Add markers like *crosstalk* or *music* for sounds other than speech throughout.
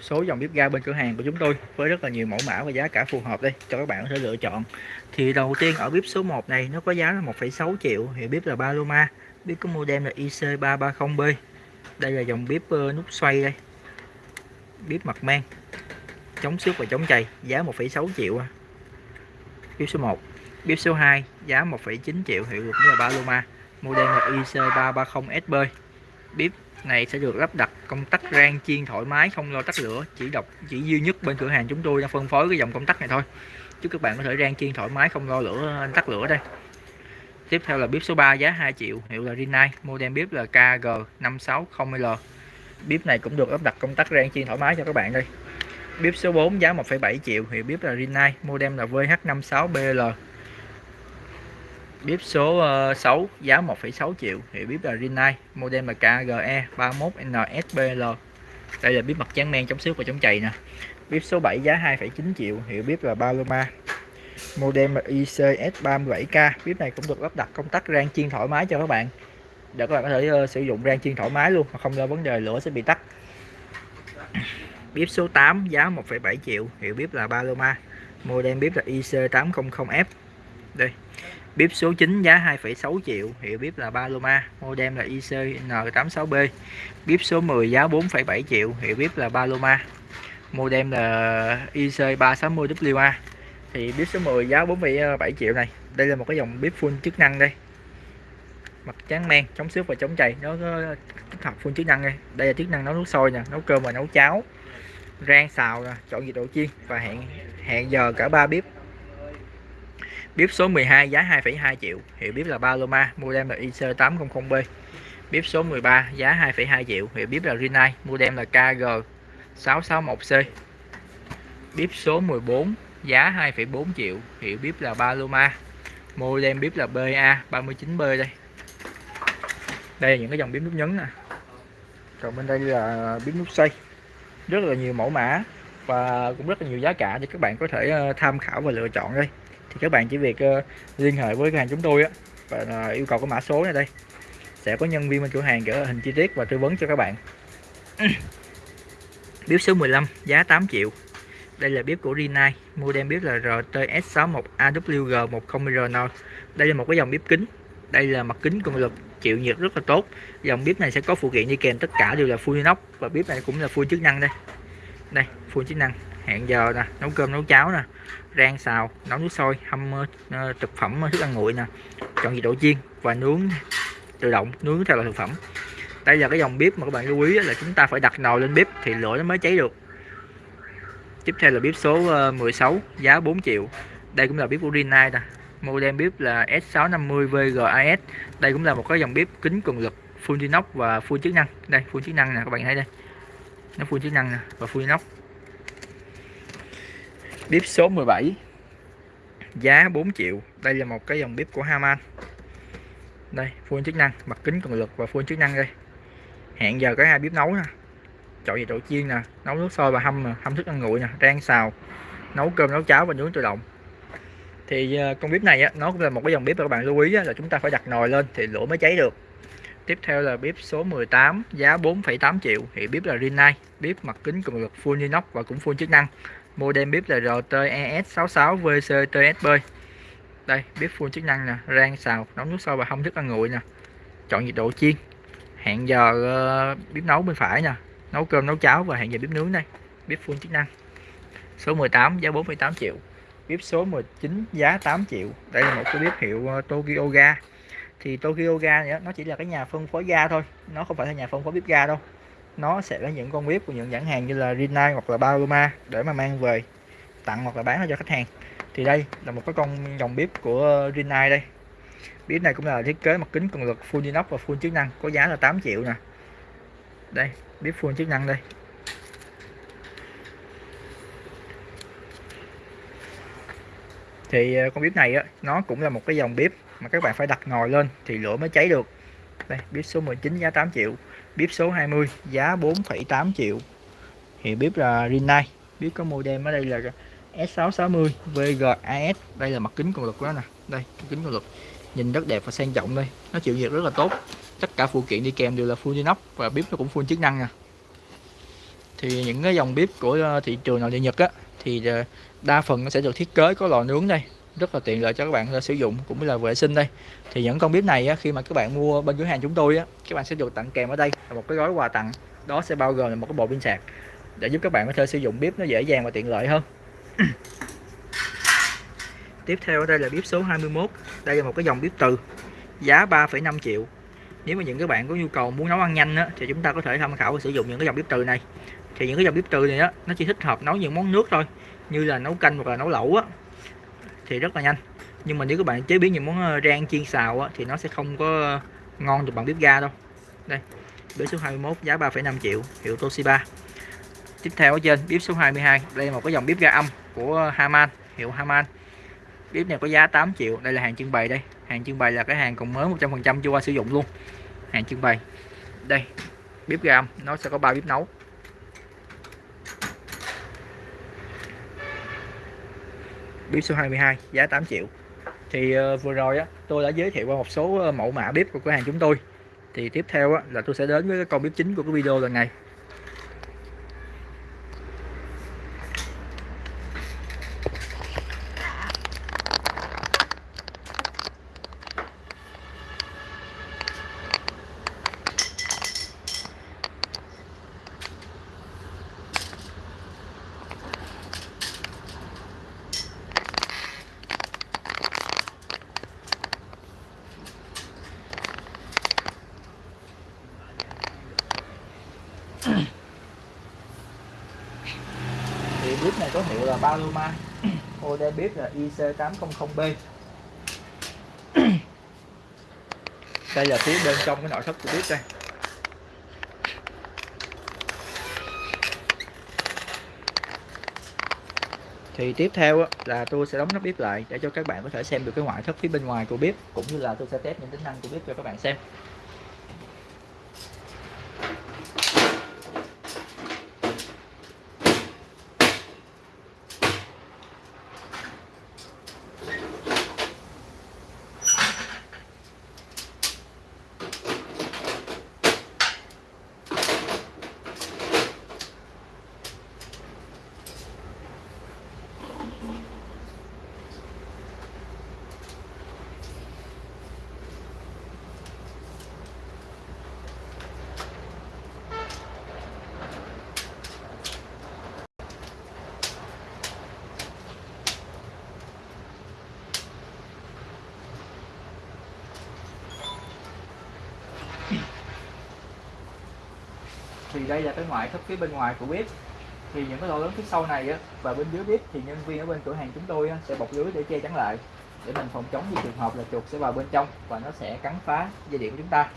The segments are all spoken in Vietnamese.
số dòng bếp ga bên cửa hàng của chúng tôi với rất là nhiều mẫu mã và giá cả phù hợp đây cho các bạn có thể lựa chọn. Thì đầu tiên ở bếp số 1 này nó có giá là 1,6 triệu thì bếp là Paloma. Bếp có model là IC330B đây là dòng bếp ờ, nút xoay đây. Bếp mặt men chống xước và chống chày giá 1,6 triệu à. bếp số 1 bếp số 2 giá 1,9 triệu hiệu lực là Paloma. Model là IC330SB bếp này sẽ được lắp đặt công tắc rang chiên thoải mái không lo tắt lửa. Chỉ độc chỉ duy nhất bên cửa hàng chúng tôi đã phân phối cái dòng công tắc này thôi. Chúc các bạn có thể rang chiên thoải mái không lo lửa tắt lửa đây. Tiếp theo là bếp số 3 giá 2 triệu. Hiệu là Rinnai model bếp là KG560L bếp này cũng được lắp đặt công tắc rang chiên thoải mái cho các bạn đây. Bếp số 4 giá 1,7 triệu. Hiệu bếp là Rinnai model là VH56BL bếp số ờ, 6 giá 1,6 triệu. Thì bếp là Rinnai model là KGE 31NSBL đây là bếp mặt trắng men chống xước và chống chày nè. Bếp số 7 giá 2,9 triệu. Hiệu bếp là Paloma model là ICS37K bếp này cũng được lắp đặt công tắc rang chiên thoải mái cho các bạn. Để các bạn có thể uh, sử dụng rang chiên thoải mái luôn mà không lo vấn đề lửa sẽ bị tắt. Bếp số 8 giá 1,7 triệu. Hiệu bếp là Paloma model bếp là IC800F đây bếp số 9 giá 2,6 triệu hiệu bếp là Paloma model là ICN86B bếp số 10 giá 4,7 triệu hiệu bếp là Paloma model là IC360WA thì bếp số 10 giá 4,7 triệu này đây là một cái dòng bếp full chức năng đây. Mặt trắng men chống xước và chống chày nó có tích hợp full chức năng đây. Đây là chức năng nấu nước sôi nè nấu cơm và nấu cháo rang xào nè chọn nhiệt độ chiên và hẹn hẹn giờ cả ba bếp bếp số 12 giá 2,2 triệu. Hiệu bếp là Paloma model là IC800B bếp số 13 giá 2,2 triệu. Hiệu bếp là Rinnai model là KG661C bếp số 14 giá 2,4 triệu. Hiệu bếp là Paloma model bếp là BA39B đây. Đây là những cái dòng bếp nút nhấn nè. Còn bên đây là bếp nút xoay rất là nhiều mẫu mã và cũng rất là nhiều giá cả để các bạn có thể ờ, tham khảo và lựa chọn đây thì các bạn chỉ việc uh, liên hệ với cửa hàng chúng tôi á và uh, yêu cầu cái mã số này đây. Sẽ có nhân viên bên cửa hàng gửi hình chi tiết và tư vấn cho các bạn. *coughs* Bếp số 15 giá 8 triệu. Đây là bếp của Rinnai model bếp là RTS61AWG10RN đây là một cái dòng bếp kính. Đây là mặt kính cường lực chịu nhiệt rất là tốt. Dòng bếp này sẽ có phụ kiện đi kèm tất cả đều là full inox và bếp này cũng là full chức năng đây đây full chức năng. Hẹn giờ nè nấu cơm nấu cháo nè. Rang xào nấu nước sôi hâm uh, thực phẩm ờ, thức ăn nguội nè. Chọn nhiệt độ chiên và nướng tự động nướng theo loại thực phẩm. Đây là cái dòng bếp mà các bạn lưu ý là chúng ta phải đặt nồi lên bếp thì lửa nó mới cháy được. Tiếp theo là bếp số 16 giá 4 triệu. Đây cũng là bếp của Rinnai nè. Model bếp là S650 VGAS đây cũng là một cái dòng bếp kính cường lực full inox và full chức năng. Đây full chức năng nè các bạn thấy đây nó full chức năng nè và full nóc. Bếp số 17 giá 4 triệu. Đây là một cái dòng bếp của Haman đây full chức năng mặt kính cường lực và full chức năng đây. Hẹn giờ có hai bếp nấu nè chọn về chỗ chiên nè nấu nước sôi và hâm nè hâm thức ăn nguội nè rang xào nấu cơm nấu cháo và nướng tự động. Thì ờ, con bếp này á, nó cũng là một cái dòng bếp mà các bạn lưu ý á, là chúng ta phải đặt nồi lên thì lửa mới cháy được tiếp theo là bếp số 18 giá 4,8 triệu. Thì bếp là Rinnai bếp mặt kính cường lực full inox và cũng full chức năng. Model bếp là RTES66VCTSB đây bếp full chức năng nè rang xào nấu nước sôi và không thức ăn nguội nè. Chọn nhiệt độ chiên. Hẹn giờ uh, bếp nấu bên phải nè. Nấu cơm nấu cháo và hẹn giờ bếp nướng đây. Bếp full chức năng. Số 18 giá 4,8 triệu. Bếp số 19 giá 8 triệu. Đây là một cái bếp hiệu ờ, Tokyo Ga thì Tokyo Ga nữa nó chỉ là cái nhà phân phối ga thôi. Nó không phải là nhà phân phối bếp ga đâu. Nó sẽ là những con bếp của những nhãn hàng như là Rinnai hoặc là Paloma để mà mang về tặng hoặc là bán cho khách hàng. Thì đây là một cái con dòng bếp của Rinnai đây. Bếp này cũng là thiết kế mặt kính cường lực full inox và full chức năng có giá là 8 triệu nè. Đây bếp full chức năng đây. Thì ờ, con bếp này á, nó cũng là một cái dòng bếp mà các bạn phải đặt nồi lên thì lửa mới cháy được. Đây bếp số 19 giá 8 triệu bếp số 20 giá 4,8 triệu. Thì bếp là Rinnai bếp có model ở đây là S660 VGAS đây là mặt kính cường lực đó nè. Đây kính cường lực nhìn rất đẹp và sang trọng đây. Nó chịu nhiệt rất là tốt. Tất cả phụ kiện đi kèm đều là full inox và bếp nó cũng full chức năng nè. Thì những cái dòng bếp của ờ, thị trường nội địa Nhật á thì ờ, đa phần nó sẽ được thiết kế có lò nướng đây rất là tiện lợi cho các bạn sử dụng cũng như là vệ sinh đây. Thì những con bếp này á, khi mà các bạn mua bên cửa hàng chúng tôi á các bạn sẽ được tặng kèm ở đây là một cái gói quà tặng. Đó sẽ bao gồm là một cái bộ pin sạc để giúp các bạn có thể sử dụng bếp nó dễ dàng và tiện lợi hơn. *clears throat* Tiếp theo ở đây là bếp số 21 đây là một cái dòng bếp từ giá 3,5 triệu. Nếu mà những các bạn có nhu cầu muốn nấu ăn nhanh á, thì chúng ta có thể tham khảo và sử dụng những cái dòng bếp từ này. Thì những cái dòng bếp từ này á nó chỉ thích hợp nấu những món nước thôi như là nấu canh hoặc là nấu lẩu á thì rất là nhanh. Nhưng mà nếu các bạn chế biến những món ờ, rang chiên xào á, thì nó sẽ không có ngon được bằng bếp ga đâu. Đây bếp số 21 giá 3,5 triệu hiệu Toshiba. Tiếp theo ở trên bếp số 22 đây là một cái dòng bếp ga âm của Haman hiệu Haman. Bếp này có giá 8 triệu đây là hàng trưng bày đây. Hàng trưng bày là cái hàng còn mới 100% chưa qua sử dụng luôn. Hàng trưng bày. Đây bếp ga âm nó sẽ có ba bếp nấu. Bếp số 22 giá 8 triệu. Thì uh, vừa rồi á tôi đã giới thiệu qua một số ờ, mẫu mã bếp của cửa hàng chúng tôi. Thì tiếp theo á, là tôi sẽ đến với cái con bếp chính của cái video lần này thì bếp này có hiệu là Paloma. Model bếp là IC800B đây là phía bên trong cái nội thất của bếp đây. Thì tiếp theo là tôi sẽ đóng nắp bếp lại để cho các bạn có thể xem được cái ngoại thất phía bên ngoài của bếp cũng như là tôi sẽ test những tính năng của bếp cho các bạn xem. Gây đây là cái ngoại thất phía bên ngoài của bếp. Thì những cái lỗ lớn phía sau này á, và bên dưới bếp thì nhân viên ở bên cửa hàng chúng tôi á, sẽ bọc lưới để che chắn lại để mình phòng chống những trường hợp là chuột sẽ vào bên trong và nó sẽ cắn phá dây điện của chúng ta.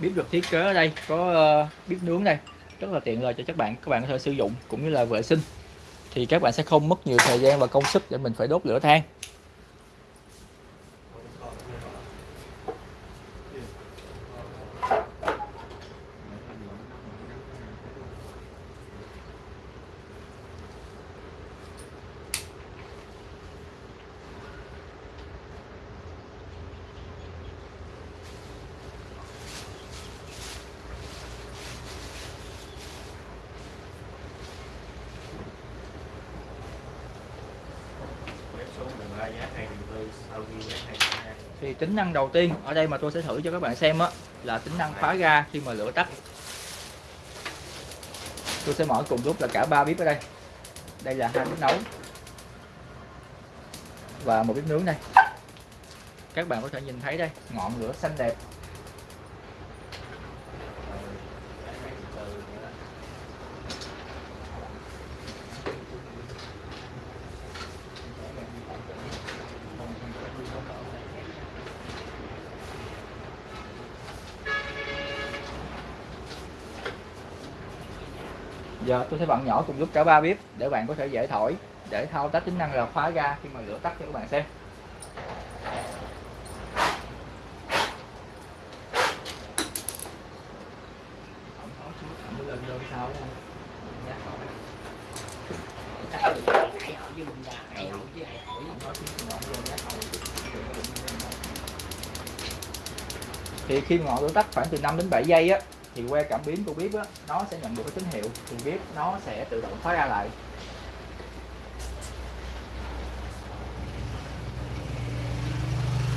Bếp được thiết kế ở đây có ờ, uh, bếp nướng đây. Rất là tiện lợi cho các bạn. Các bạn có thể sử dụng cũng như là vệ sinh. Thì các bạn sẽ không mất nhiều thời gian và công sức để mình phải đốt lửa than. Thì tính năng đầu tiên ở đây mà tôi sẽ thử cho các bạn xem á, là tính năng khóa ga khi mà lửa tắt. Tôi sẽ mở cùng lúc là cả ba bếp ở đây. Đây là hai bếp nấu và một bếp nướng đây. Các bạn có thể nhìn thấy đây, ngọn lửa xanh đẹp. Giờ tôi sẽ vặn nhỏ cùng giúp cả ba bếp để bạn có thể dễ thổi, để thao tác tính năng là khóa ga khi mà lửa tắt cho các bạn xem. Thì khi ngọn lửa tắt khoảng từ 5 đến 7 giây á thì que cảm biến của bếp á nó sẽ nhận được cái tín hiệu thì bếp nó sẽ tự động khóa ra lại.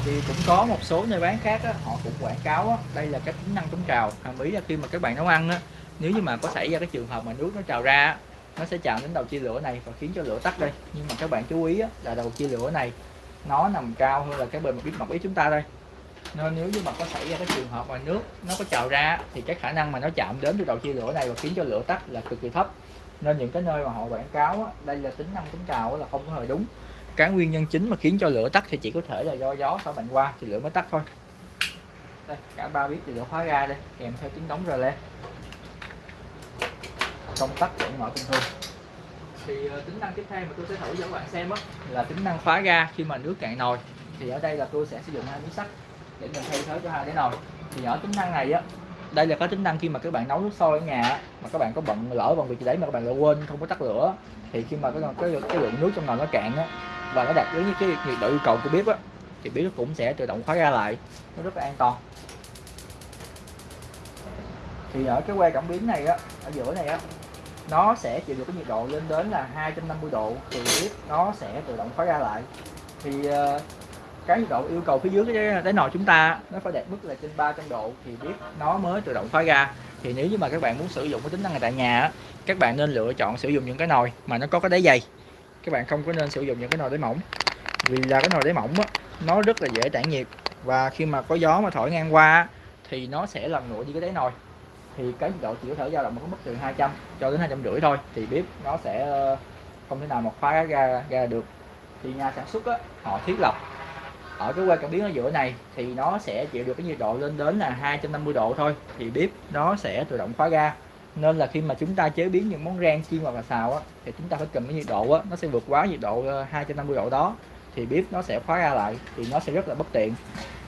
Thì cũng có một số nơi bán khác á, họ cũng quảng cáo á, đây là cái tính năng chống trào. Hàm ý là khi mà các bạn nấu ăn á, nếu như mà có xảy ra cái trường hợp mà nước nó trào ra á, nó sẽ chạm đến đầu chia lửa này và khiến cho lửa tắt đây. Nhưng mà các bạn chú ý á, là đầu chia lửa này nó nằm cao hơn là cái bề mặt bếp mặt ý chúng ta đây nên nếu như mà có xảy ra cái trường hợp mà nước nó có trào ra thì cái khả năng mà nó chạm đến cái đầu chia lửa này và khiến cho lửa tắt là cực kỳ thấp. Nên những cái nơi mà họ quảng cáo á, đây là tính năng chống trào là không có hề đúng. Cái nguyên nhân chính mà khiến cho lửa tắt thì chỉ có thể là do gió thổi mạnh qua thì lửa mới tắt thôi. Đây cả ba biết thì lửa khóa ra đây kèm theo tiếng đóng rờ le công tắc vẫn mở bình thường thì ờ, tính năng tiếp theo mà tôi sẽ thử cho các bạn xem á là tính năng khóa ga khi mà nước cạn nồi. Thì ở đây là tôi sẽ sử dụng hai miếng sắt để mình thay thế cho hai cái nồi thì ở tính năng này á đây là có tính năng khi mà các bạn nấu nước sôi ở nhà mà các bạn có bận lỡ bận việc gì đấy mà các bạn lại quên không có tắt lửa thì khi mà cái cái, cái lượng nước trong nồi nó cạn á và nó đạt đến cái nhiệt độ yêu cầu của bếp á thì bếp cũng sẽ tự động khóa ra lại. Nó rất là an toàn. Thì ở cái que cảm biến này á ở giữa này á nó sẽ chịu được cái nhiệt độ lên đến là 250 độ thì bếp nó sẽ tự động khóa ra lại. Thì ờ, cái độ yêu cầu phía dưới cái đáy nồi chúng ta nó phải đạt mức là trên 300 độ thì bếp nó mới tự động khóa ra. Thì nếu như mà các bạn muốn sử dụng cái tính năng này tại nhà các bạn nên lựa chọn sử dụng những cái nồi mà nó có cái đáy dày. Các bạn không có nên sử dụng những cái nồi đáy mỏng. Vì là cái nồi đáy mỏng á, nó rất là dễ tản nhiệt và khi mà có gió mà thổi ngang qua thì nó sẽ làm nguội đi cái đáy nồi. Thì cái nhiệt độ chỉ có thể dao động ở mức từ 200 cho đến 250 thôi thì bếp nó sẽ ờ, không thể nào mà khóa ra ra được. Thì nhà sản xuất á, họ thiết lập ở cái que cảm biến ở giữa này thì nó sẽ chịu được cái nhiệt độ lên đến là 250 độ thôi. Thì bếp nó sẽ tự động khóa ga. Nên là khi mà chúng ta chế biến những món rang chiên hoặc là xào á thì chúng ta phải cầm cái nhiệt độ á nó sẽ vượt quá nhiệt độ ờ, 250 độ đó. Thì bếp nó sẽ khóa ra lại thì nó sẽ rất là bất tiện.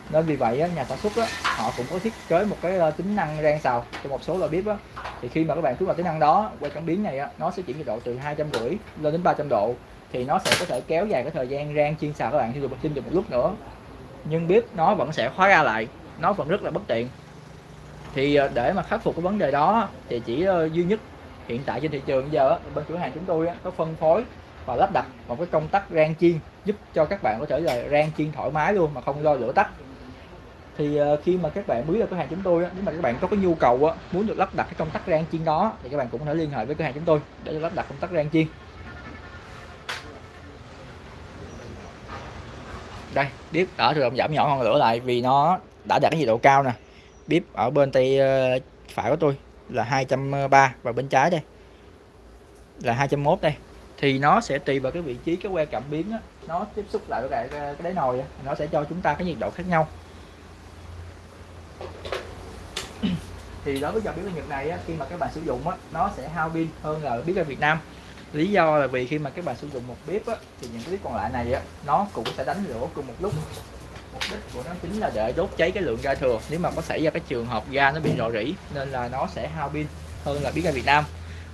Nên vì vậy á, nhà sản xuất á, họ cũng có thiết kế một cái ờ, tính năng rang xào cho một số loại bếp á. Thì khi mà các bạn kích vào tính năng đó quay cảm biến này á, nó sẽ chuyển nhiệt độ từ 250 lên đến 300 độ thì nó sẽ có thể kéo dài cái thời gian rang chiên xào các bạn sử dụng thêm dùng một lúc nữa. Nhưng bếp nó vẫn sẽ khóa ra lại, nó vẫn rất là bất tiện. Thì ờ, để mà khắc phục cái vấn đề đó thì chỉ ờ, duy nhất hiện tại trên thị trường bây giờ bên cửa hàng chúng tôi có phân phối và lắp đặt một cái công tắc rang chiên giúp cho các bạn có thể là rang chiên thoải mái luôn mà không lo lửa tắt. Thì ờ, khi mà các bạn mới vào cửa hàng chúng tôi nếu mà các bạn có cái nhu cầu muốn được lắp đặt cái công tắc rang chiên đó thì các bạn cũng có thể liên hệ với cửa hàng chúng tôi để lắp đặt công tắc rang chiên. Đây bếp ở rồi giảm nhỏ ngọn lửa lại vì nó đã đạt cái nhiệt độ cao nè. Bếp ở bên tay ờ, phải của tôi là 230 và bên trái đây là 201 đây. Thì nó sẽ tùy vào cái vị trí cái que cảm biến đó, nó tiếp xúc lại với lại cái cái đáy nồi đó. nó sẽ cho chúng ta cái nhiệt độ khác nhau. Thì đối với dòng bếp ga Nhật này á, khi mà các bạn sử dụng á, nó sẽ hao pin hơn là bếp ga Việt Nam lý do là vì khi mà các bạn sử dụng một bếp á, thì những cái bếp còn lại này á, nó cũng sẽ đánh lửa cùng một lúc. Mục đích của nó chính là để đốt cháy cái lượng ga thừa. Nếu mà có xảy ra cái trường hợp ga nó bị rò rỉ nên là nó sẽ hao pin hơn là bếp ga Việt Nam.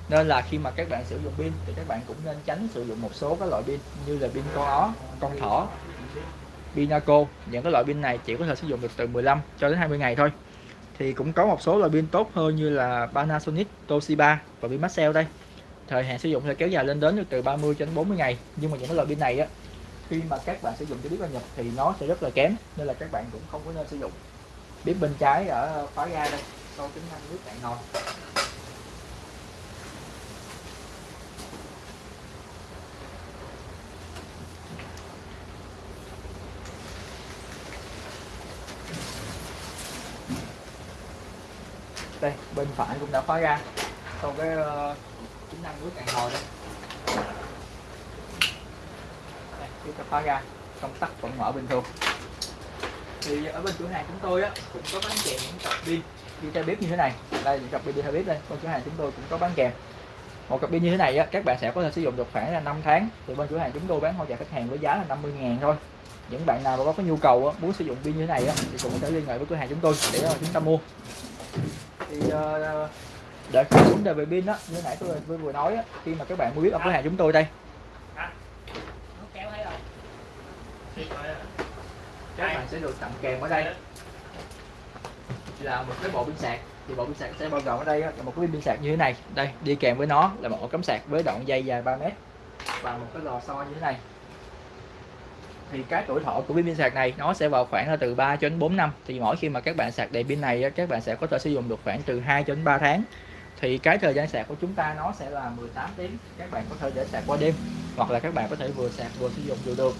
Nên là khi mà các bạn sử dụng pin thì các bạn cũng nên tránh sử dụng một số các loại pin như là pin con ó con thỏ pinaco những cái loại pin này chỉ có thể sử dụng được từ 15 cho đến 20 ngày thôi. Thì cũng có một số loại pin tốt hơn như là Panasonic, Toshiba và pin Maxell đây thời hạn sử dụng sẽ kéo dài lên đến từ 30 cho đến 40 ngày. Nhưng mà những cái loại pin này á, khi mà các bạn sử dụng cho bếp ga nhập thì nó sẽ rất là kém, nên là các bạn cũng không có nên sử dụng. Bếp bên trái ở khóa ga đây sau tính năng nước cạn nồi đây, bên phải cũng đã khóa ra sau cái ờ, tính năng nước cạn nồi đây đây chúng ta khóa ra công tắc vẫn mở bình thường. Thì ở bên cửa hàng chúng tôi á cũng có bán kèm những cặp pin. Đi theo bếp như thế này. Đây những cặp pin đi theo bếp đây. Bên cửa hàng chúng tôi cũng có bán kèm. Một cặp pin như thế này á các bạn sẽ có thể sử dụng được khoảng là 5 tháng. Thì bên cửa hàng chúng tôi bán hỗ trợ khách hàng với giá là 50 ngàn thôi. Những bạn nào mà có cái nhu cầu á, muốn sử dụng pin như thế này á, thì cũng có thể liên hệ với cửa hàng chúng tôi để chúng ta mua. Thì uh, để cái vấn đề về pin đó như nãy tôi vừa, vừa nói á, khi mà các bạn mua biết ở cửa hàng chúng tôi đây. Kéo các bạn sẽ được tặng kèm ở đây. Là một cái bộ pin sạc. Thì bộ pin sạc sẽ bao gồm ở đây á, là một cái pin sạc như thế này. Đây đi kèm với nó là một ổ cắm sạc với đoạn dây dài 3 mét và một cái lò xo như thế này. Thì cái tuổi thọ của pin sạc này nó sẽ vào khoảng là từ 3 cho đến 4 năm. Thì mỗi khi mà các bạn sạc đầy pin này các bạn sẽ có thể sử dụng được khoảng từ 2 cho đến 3 tháng thì cái thời gian sạc của chúng ta nó sẽ là 18 tiếng. Các bạn có thể để sạc qua đêm hoặc là các bạn có thể vừa sạc vừa sử dụng vừa được.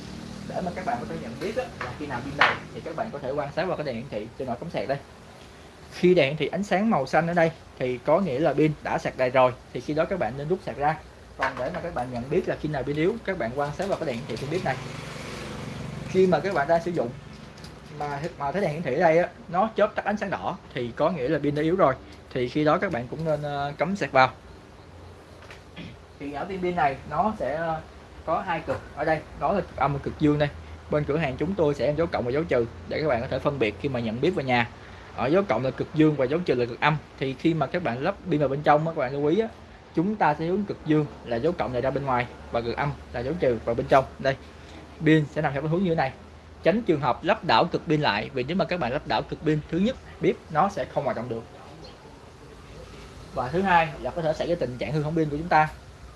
Để mà các bạn có thể nhận biết đó, là khi nào pin đầy thì các bạn có thể quan sát vào cái đèn hiển thị trên nồi cắm sạc đây. Khi đèn hiển thị ánh sáng màu xanh ở đây thì có nghĩa là pin đã sạc đầy rồi thì khi đó các bạn nên rút sạc ra. Còn để mà các bạn nhận biết là khi nào pin yếu các bạn quan sát vào cái đèn hiển thị trên bếp này. Khi mà các bạn đang sử dụng mà mà thấy đèn hiển thị ở đây á, nó chớp tắt ánh sáng đỏ thì có nghĩa là pin đã yếu rồi thì khi đó các bạn cũng nên ờ, cắm sạc vào. Thì ở viên pin này nó sẽ ờ, có hai cực. Ở đây đó là cực âm và cực dương đây. Bên cửa hàng chúng tôi sẽ em dấu cộng và dấu trừ để các bạn có thể phân biệt khi mà nhận biết vào nhà. Ở dấu cộng là cực dương và dấu trừ là cực âm. Thì khi mà các bạn lắp pin vào bên trong các bạn lưu ý á, chúng ta sẽ hướng cực dương là dấu cộng này ra bên ngoài và cực âm là dấu trừ vào bên trong. Đây pin sẽ nằm theo hướng như thế này. Tránh trường hợp lắp đảo cực pin lại vì nếu mà các bạn lắp đảo cực pin thứ nhất bếp nó sẽ không hoạt động được và thứ hai là có thể xảy ra tình trạng hư hỏng pin của chúng ta.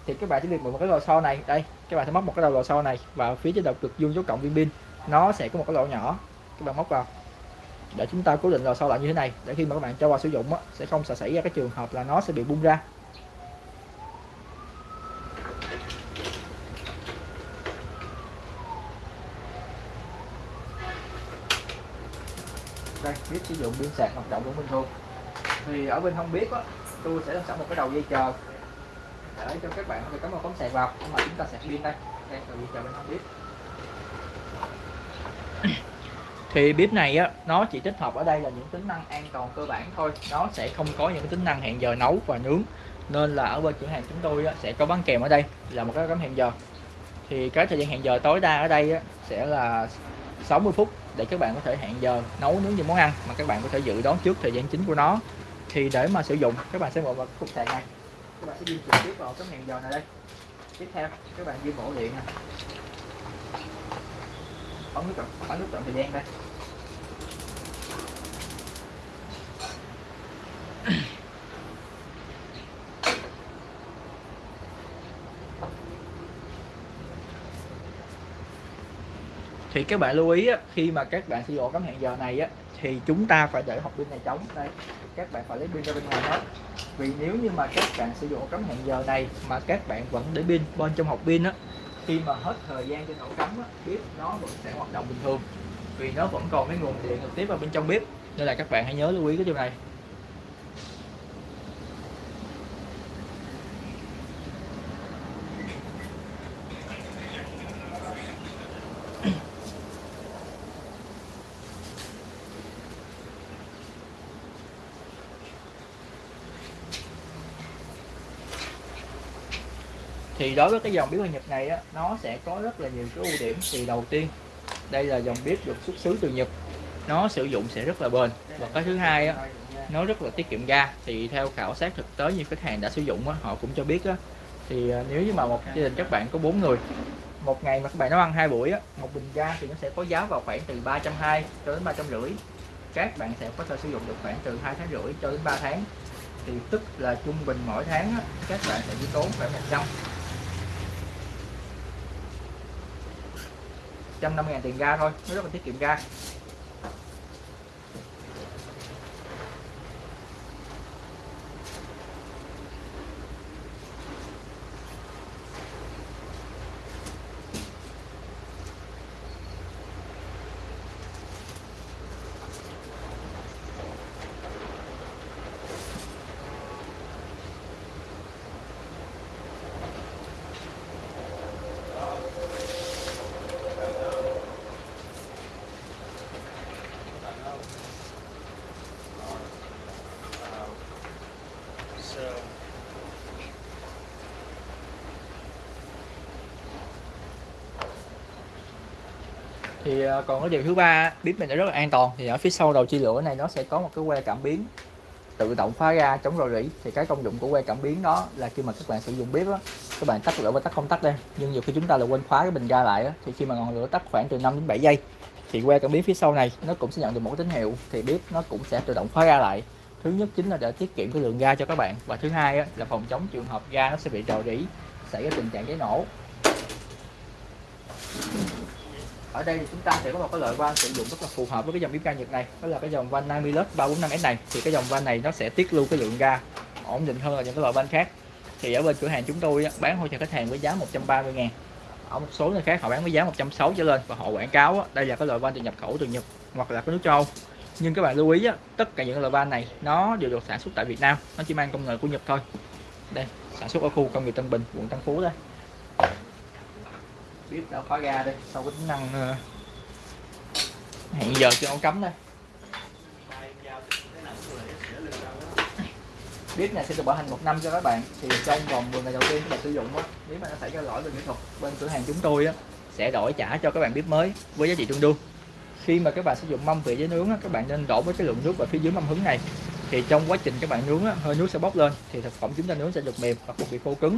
Thì các bạn chỉ việc một cái lò xo này. Đây các bạn sẽ móc một cái đầu lò xo này vào phía trên đầu cực dương dấu cộng viên pin. Nó sẽ có một cái lỗ nhỏ. Các bạn móc vào. Để chúng ta cố định lò xo lại như thế này. Để khi mà các bạn cho vào sử dụng á, sẽ không sẽ xảy ra cái trường hợp là nó sẽ bị bung ra. Đây biết sử dụng pin sạc hoạt động cũng bình thường thì ở bên không biết á tôi sẽ làm sẵn một cái đầu dây chờ. Để cho các bạn có thể cắm vào cắm sạc vào nhưng mà chúng ta sạc pin đây. Đây đầu dây chờ bên không biết thì bếp này á nó chỉ tích hợp ở đây là những tính năng an toàn cơ bản thôi. Nó sẽ không có những tính năng hẹn giờ nấu và nướng. Nên là ở bên cửa hàng chúng tôi á, sẽ có bán kèm ở đây là một cái cắm hẹn giờ. Thì cái thời gian hẹn giờ tối đa ở đây á, sẽ là 60 phút để các bạn có thể hẹn giờ nấu nướng những món ăn mà các bạn có thể dự đoán trước thời gian chính của nó thì để mà sử dụng, các bạn sẽ bỏ vào cục sạc này. Các bạn sẽ di chuyển tiếp vào cái hẹn giờ này đây. Tiếp theo, các bạn di bổ điện này bấm nút chọn bấm nút chọn thời gian đây. *coughs* Thì các bạn lưu ý khi mà các bạn sử dụng cắm hẹn giờ này thì chúng ta phải để hộp pin này trống đây các bạn phải lấy pin ra bên ngoài hết. Vì nếu như mà các bạn sử dụng cắm hẹn giờ này mà các bạn vẫn để pin bên trong hộp pin á khi mà hết thời gian trên ổ cắm á, bếp nó vẫn sẽ hoạt động bình thường. Vì nó vẫn còn cái nguồn điện trực tiếp vào bên trong bếp. Nên là các bạn hãy nhớ lưu ý cái điều này. Thì đối với cái dòng bếp ga Nhật này á, nó sẽ có rất là nhiều cái ưu điểm. Thì đầu tiên đây là dòng bếp được xuất xứ từ Nhật. Nó sử dụng sẽ rất là bền. Và cái thứ hai á, nó rất là tiết kiệm ga. Thì theo khảo sát thực tế như khách hàng đã sử dụng á, họ cũng cho biết á, thì à, nếu như mà một gia đình các bạn có bốn người một ngày mà các bạn nấu ăn hai buổi á, một bình ga thì nó sẽ có giá vào khoảng từ 320 cho đến ba trăm rưỡi. Các bạn sẽ có thể sử dụng được khoảng từ hai tháng rưỡi cho đến 3 tháng. Thì tức là trung bình mỗi tháng á, các bạn sẽ chỉ tốn khoảng 100 150 ngàn tiền ga thôi nó rất là tiết kiệm ga. Thì ờ, còn cái điều thứ ba bếp mình nó rất là an toàn. Thì ở phía sau đầu chia lửa này nó sẽ có một cái que cảm biến tự động phá ra chống rò rỉ. Thì cái công dụng của que cảm biến đó là khi mà các bạn sử dụng bếp á các bạn tắt lửa và tắt không tắt đây nhưng nhiều khi chúng ta là quên khóa cái bình ga lại á thì khi mà ngọn lửa tắt khoảng từ 5 đến 7 giây thì que cảm biến phía sau này nó cũng sẽ nhận được một tín hiệu. Thì bếp nó cũng sẽ tự động khóa ra lại. Thứ nhất chính là để tiết kiệm cái lượng ga cho các bạn và thứ hai á, là phòng chống trường hợp ga nó sẽ bị rò rỉ xảy ra tình trạng cháy nổ. Ở đây thì chúng ta sẽ có một cái loại van sử dụng rất là phù hợp với cái dòng bếp ga Nhật này. Đó là cái dòng van Namilus 345S này. Thì cái dòng van này nó sẽ tiết lưu cái lượng ga ổn định hơn là những cái loại van khác. Thì ở bên cửa hàng chúng tôi bán hỗ trợ khách hàng với giá 130 ngàn. Ở một số nơi khác họ bán với giá 160 trở lên. Và họ quảng cáo đây là cái loại van được nhập khẩu từ Nhật hoặc là cái nước châu. Nhưng các bạn lưu ý tất cả những loại van này nó đều được sản xuất tại Việt Nam. Nó chỉ mang công nghệ của Nhật thôi. Đây, sản xuất ở khu công nghiệp Tân Bình, quận Tân Phú đây bếp đã khóa ga đây sau cái tính năng ờ, hẹn giờ cho ống cắm đây. Bếp này sẽ được bảo hành một năm cho các bạn thì trong vòng 10 ngày đầu tiên các bạn sử dụng á. Nếu mà nó xảy ra lỗi về kỹ thuật bên cửa hàng chúng tôi á sẽ đổi trả cho các bạn bếp mới với giá trị tương đương. Khi mà các bạn sử dụng mâm vị với nướng á, các bạn nên đổ với cái lượng nước vào phía dưới mâm hứng này. Thì trong quá trình các bạn nướng á, hơi nước sẽ bốc lên thì thực phẩm chúng ta nướng sẽ được mềm và không bị khô cứng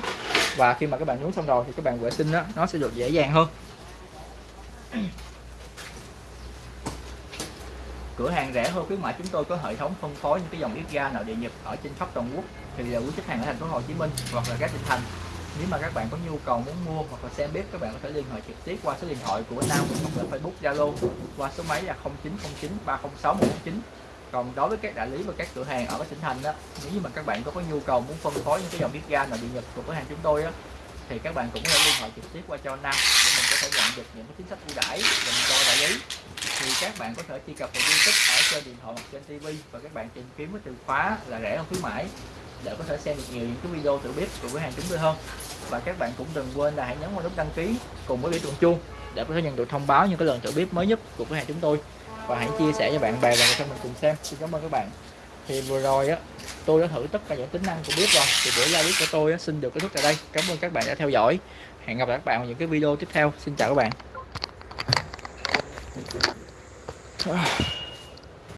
và khi mà các bạn nướng xong rồi thì các bạn vệ sinh đó, nó sẽ được dễ dàng hơn. Cửa hàng rẻ hơn khuyến mại chúng tôi có hệ thống phân phối những cái dòng bếp ga nội địa nhật ở trên khắp toàn quốc. Thì là quý khách hàng ở thành phố Hồ Chí Minh hoặc là các tỉnh thành. Nếu mà các bạn có nhu cầu muốn mua hoặc là xem bếp, các bạn có thể liên hệ trực tiếp qua số điện thoại của Nam hoặc là Facebook Zalo qua số máy là 0909 306 149 còn đối với các đại lý và các cửa hàng ở các tỉnh thành đó, nếu như mà các bạn có có nhu cầu muốn phân phối những cái dòng bếp ga nội địa nhật của cửa hàng chúng tôi á, thì các bạn cũng có thể liên hệ trực tiếp qua cho Nam để mình có thể nhận được những cái chính sách ưu đãi dành cho đại lý. Thì các bạn có thể truy cập vào YouTube ở trên điện thoại hoặc trên TV và các bạn tìm kiếm cái từ khóa là rẻ không khuyến mãi để có thể xem được nhiều những cái video tự bếp của cửa hàng chúng tôi hơn. Và các bạn cũng đừng quên là hãy nhấn vào nút đăng ký cùng với biểu tượng chuông để có thể nhận được thông báo những cái lần tự bếp mới nhất của cửa hàng chúng tôi và hãy chia sẻ cho bạn bè và người thân mình cùng xem. Xin cảm ơn các bạn. Thì vừa rồi á tôi đã thử tất cả những tính năng của bếp rồi. Thì buổi live bếp của tôi á, xin được kết thúc tại đây. Cảm ơn các bạn đã theo dõi. Hẹn gặp lại các bạn ở những cái video tiếp theo. Xin chào các bạn.